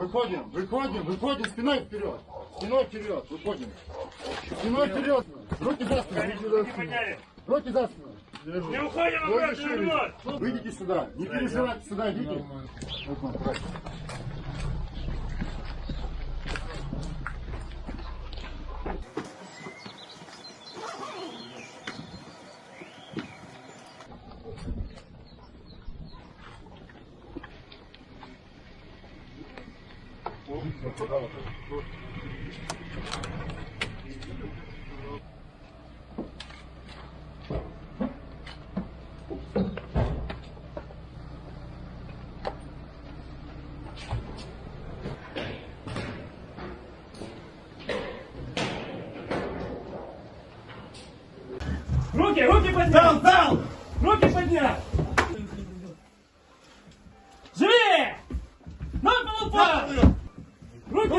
выходим, выходим, выходим, спиной вперед. Спиной вперед, выходим. Спиной вперед. Руки за спину. Руки за спину. Не уходим обратно. Выйдите сюда. Не переживайте, сюда идите. Вот вам, брать. Руки, руки поднял, дал! Руки поднял! Живее! Пол упал!